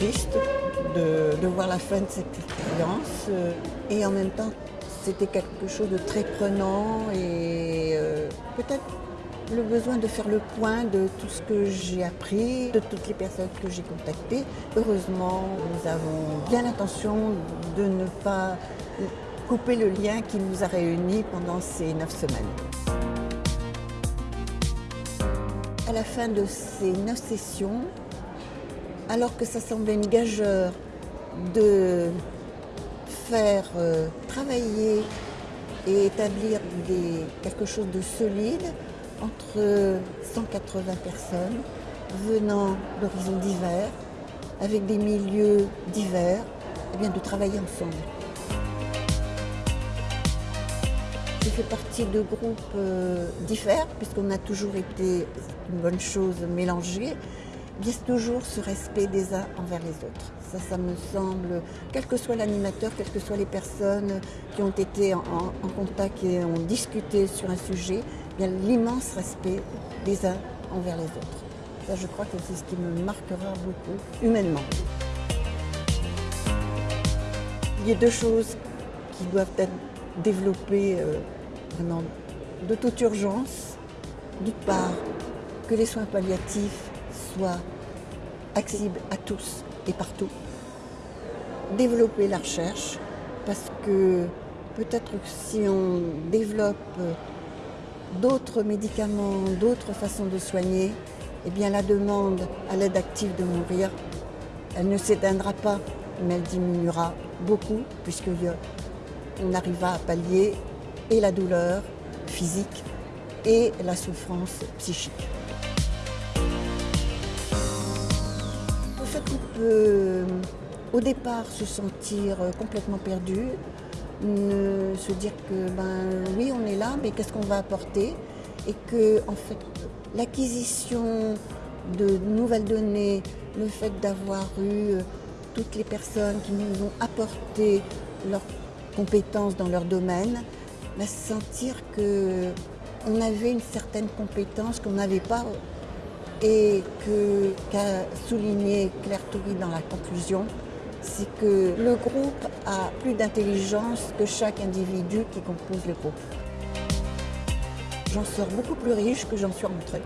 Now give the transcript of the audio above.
triste de, voir la fin de cette expérience euh, et en même temps c'était quelque chose de très prenant et euh, peut-être le besoin de faire le point de tout ce que j'ai appris, de toutes les personnes que j'ai contactées. Heureusement, nous avons bien l'intention de ne pas couper le lien qui nous a réunis pendant ces neuf semaines. À la fin de ces neuf sessions, alors que ça semblait une gageure de faire euh, travailler et établir quelque chose de solide entre 180 personnes venant d'horizons divers, avec des milieux divers, et bien de travailler ensemble. J'ai fait partie de groupes euh, divers, puisqu'on a toujours été, une bonne chose, mélangés. A toujours ce respect des uns envers les autres. Ça, ça me semble, quel que soit l'animateur, quelles que soient les personnes qui ont été en, contact et ont discuté sur un sujet, y a l'immense respect des uns envers les autres. Ça, je crois que c'est ce qui me marquera beaucoup, humainement. Il y a deux choses qui doivent être développées euh, vraiment de toute urgence. D'une part, que les soins palliatifs soient accessibles à tous et partout. Développer la recherche, parce que peut-être que si on développe d'autres médicaments, d'autres façons de soigner, eh bien la demande à l'aide active de mourir, elle ne s'éteindra pas, mais elle diminuera beaucoup, puisqu'on arrivera à pallier et la douleur physique et la souffrance psychique. Qui peut au départ se sentir complètement perdu, se dire que ben oui on est là mais qu'est-ce qu'on va apporter? Et que en fait l'acquisition de nouvelles données, le fait d'avoir eu euh, toutes les personnes qui nous ont apporté leurs compétences dans leur domaine, va sentir que on avait une certaine compétence qu'on n'avait pas et qu'a souligné Claire Toury dans la conclusion, c'est que le groupe a plus d'intelligence que chaque individu qui compose le groupe. J'en sors beaucoup plus riche que j'en suis rentrée.